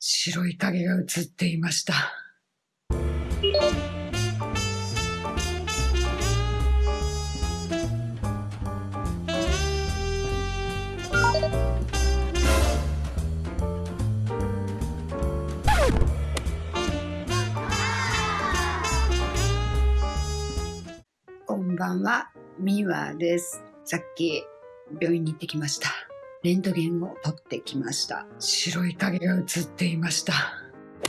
白い影が映っていました。こんばんは、ミワです。さっき病院に行ってきました。レントゲンを取ってきました。白い影が映っていました。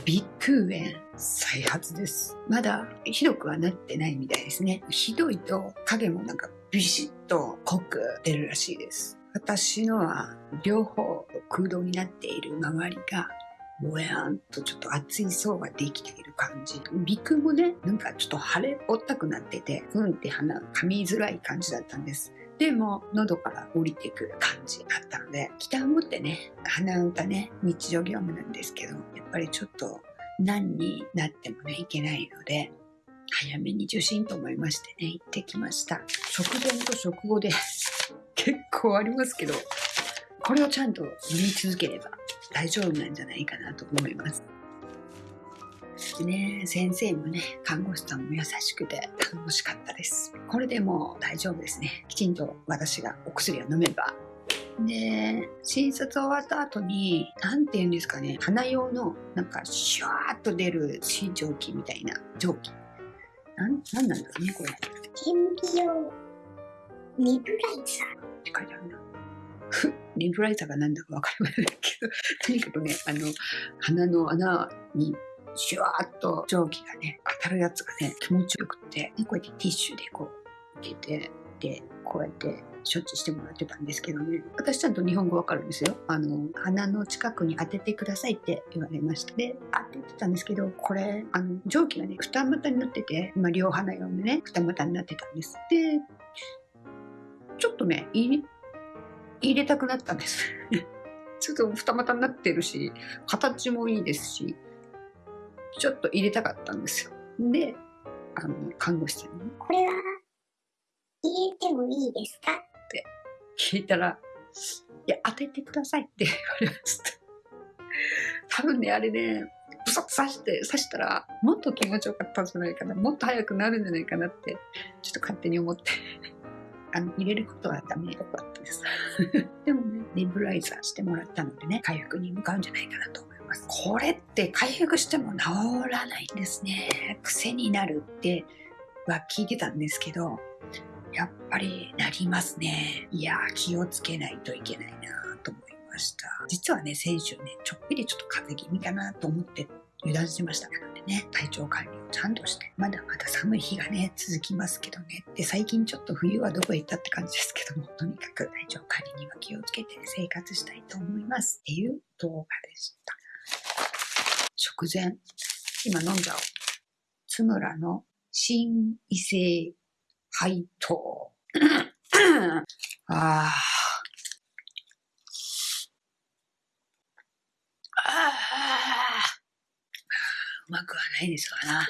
ビッグ炎再発です。まだひどくはなってないみたいですね。ひどいと影もなんかビシッと濃く出るらしいです。私のは両方空洞になっている周りがぼやんとちょっと熱い層ができている感じ。鼻腔もね、なんかちょっと腫れぼったくなってて、うんって鼻噛みづらい感じだったんです。でも、喉から降りてくる感じだったので、期待を持ってね、鼻歌ね、日常業務なんですけど、やっぱりちょっと何になってもね、いけないので、早めに受診と思いましてね、行ってきました。食前と食後で結構ありますけど、これをちゃんと塗り続ければ大丈夫なんじゃないかなと思います。でね、先生もね、看護師さんも優しくて楽しかったです。これでもう大丈夫ですね。きちんと私がお薬を飲めば。で、診察終わった後に、なんて言うんですかね、鼻用のなんかシュワーっと出る水蒸気みたいな蒸気。なん、なんなんだろうね、これ。っ顕微用ネブライザて書いてあるな。ふリブライザーが何だかわかりませんけど、とにかくね、あの、鼻の穴にシュワーっと蒸気がね、当たるやつがね、気持ちよくって、でこうやってティッシュでこう、受けて、で、こうやって処置してもらってたんですけどね、私ちゃんと日本語わかるんですよ。あの、鼻の近くに当ててくださいって言われました。で、当ててたんですけど、これ、あの、蒸気がね、二股になってて、まあ、両鼻用のね、二股になってたんです。で、ちょっとね、入れ、入れたくなったんです。ちょっと二股になってるし、形もいいですし、ちょっと入れたかったんですよ。で、あの、看護師さんにこれは入れてもいいですか？聞いたら、いや、当ててくださいって言われました。多分ね、あれね、ブサッと刺して、刺したら、もっと気持ちよかったんじゃないかな、もっと早くなるんじゃないかなって、ちょっと勝手に思って、あの、入れることはダメよかったです。でもね、ネブライザーしてもらったのでね、回復に向かうんじゃないかなとます。これって回復しても治らないんですね。癖になるっては聞いてたんですけど、やっぱりなりますね。いや、気をつけないといけないなと思いました。実はね、先週ね、ちょっぴりちょっと風邪気味かなと思って油断しました。なのでね、体調管理をちゃんとして、まだまだ寒い日がね、続きますけどね。で、最近ちょっと冬はどこへ行ったって感じですけども、とにかく体調管理には気をつけて生活したいと思います。っていう動画でした。直前、今飲んじゃおう。津村の新異性配当。ああ。ああ。うまくはないですわな。